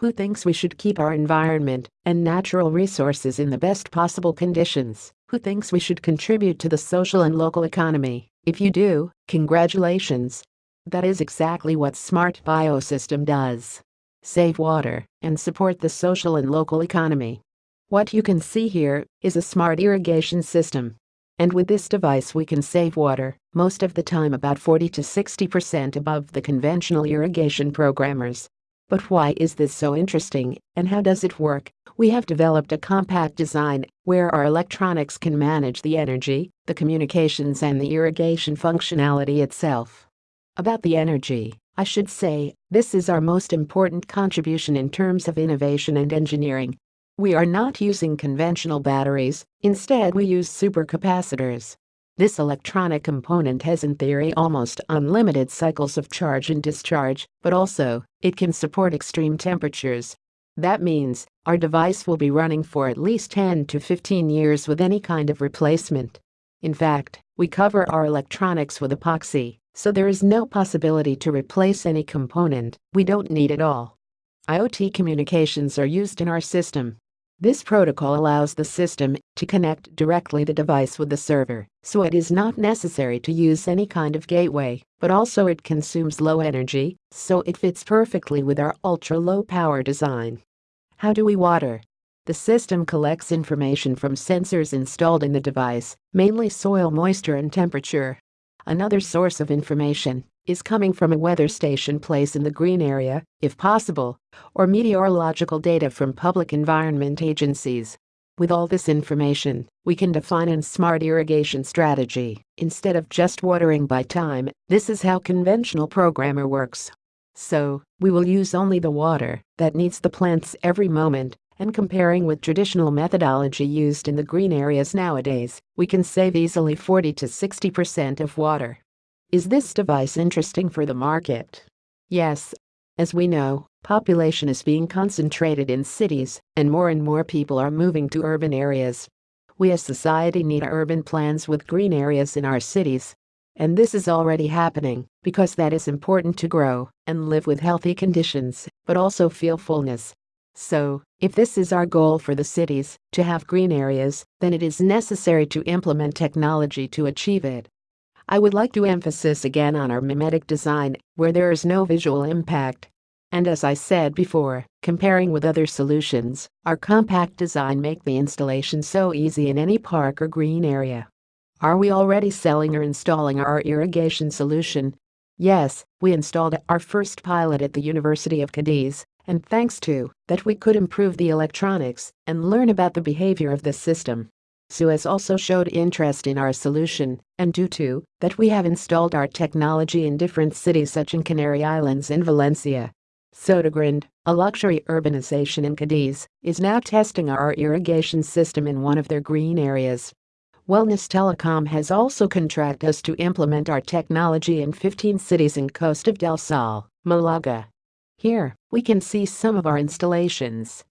who thinks we should keep our environment and natural resources in the best possible conditions, who thinks we should contribute to the social and local economy. If you do, congratulations. That is exactly what Smart Biosystem does. Save water and support the social and local economy. What you can see here is a smart irrigation system. And with this device we can save water, most of the time about 40 to 60% above the conventional irrigation programmers. But why is this so interesting, and how does it work? We have developed a compact design where our electronics can manage the energy, the communications and the irrigation functionality itself. About the energy, I should say, this is our most important contribution in terms of innovation and engineering. We are not using conventional batteries, instead we use supercapacitors. This electronic component has in theory almost unlimited cycles of charge and discharge, but also, it can support extreme temperatures. That means, our device will be running for at least 10 to 15 years with any kind of replacement. In fact, we cover our electronics with epoxy, so there is no possibility to replace any component, we don't need it all. IoT communications are used in our system, this protocol allows the system to connect directly the device with the server, so it is not necessary to use any kind of gateway, but also it consumes low energy, so it fits perfectly with our ultra-low power design. How do we water? The system collects information from sensors installed in the device, mainly soil moisture and temperature. Another source of information is coming from a weather station place in the green area, if possible, or meteorological data from public environment agencies. With all this information, we can define a smart irrigation strategy. Instead of just watering by time, this is how conventional programmer works. So, we will use only the water that needs the plants every moment, and comparing with traditional methodology used in the green areas nowadays, we can save easily 40 to 60% of water. Is this device interesting for the market? Yes. As we know, population is being concentrated in cities, and more and more people are moving to urban areas. We as society need urban plans with green areas in our cities. And this is already happening, because that is important to grow and live with healthy conditions, but also feel fullness. So, if this is our goal for the cities, to have green areas, then it is necessary to implement technology to achieve it. I would like to emphasize again on our mimetic design, where there is no visual impact. And as I said before, comparing with other solutions, our compact design make the installation so easy in any park or green area. Are we already selling or installing our irrigation solution? Yes, we installed our first pilot at the University of Cadiz, and thanks to that we could improve the electronics and learn about the behavior of the system. Suez also showed interest in our solution, and due to that we have installed our technology in different cities such in Canary Islands and Valencia. Sotogrande, a luxury urbanization in Cadiz, is now testing our irrigation system in one of their green areas. Wellness Telecom has also contracted us to implement our technology in 15 cities in Costa del Sol, Malaga. Here, we can see some of our installations.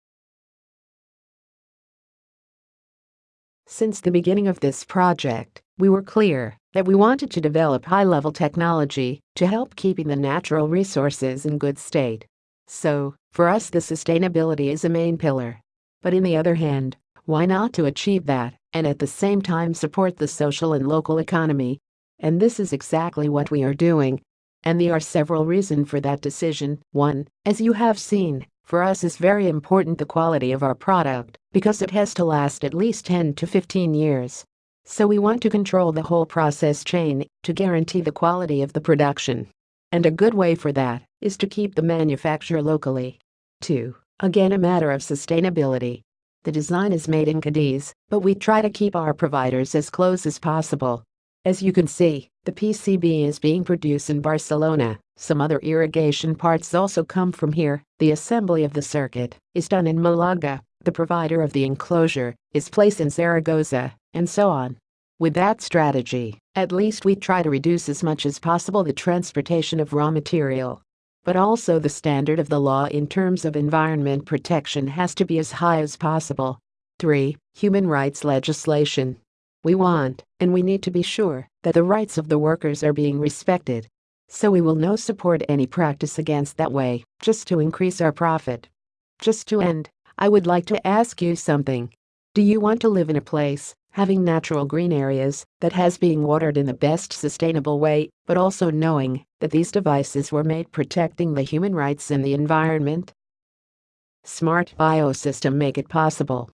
Since the beginning of this project, we were clear that we wanted to develop high-level technology to help keeping the natural resources in good state. So, for us the sustainability is a main pillar. But in the other hand, why not to achieve that and at the same time support the social and local economy? And this is exactly what we are doing. And there are several reasons for that decision. 1. As you have seen, for us is very important the quality of our product, because it has to last at least 10 to 15 years. So we want to control the whole process chain to guarantee the quality of the production. And a good way for that is to keep the manufacture locally. 2. Again a matter of sustainability. The design is made in Cadiz, but we try to keep our providers as close as possible. As you can see, the PCB is being produced in Barcelona. Some other irrigation parts also come from here. The assembly of the circuit is done in Malaga. The provider of the enclosure is placed in Zaragoza, and so on. With that strategy, at least we try to reduce as much as possible the transportation of raw material. But also the standard of the law in terms of environment protection has to be as high as possible. 3. Human rights legislation. We want, and we need to be sure, that the rights of the workers are being respected. So we will no support any practice against that way, just to increase our profit. Just to end, I would like to ask you something. Do you want to live in a place having natural green areas that has being watered in the best sustainable way, but also knowing that these devices were made protecting the human rights and the environment? Smart Biosystem make it possible.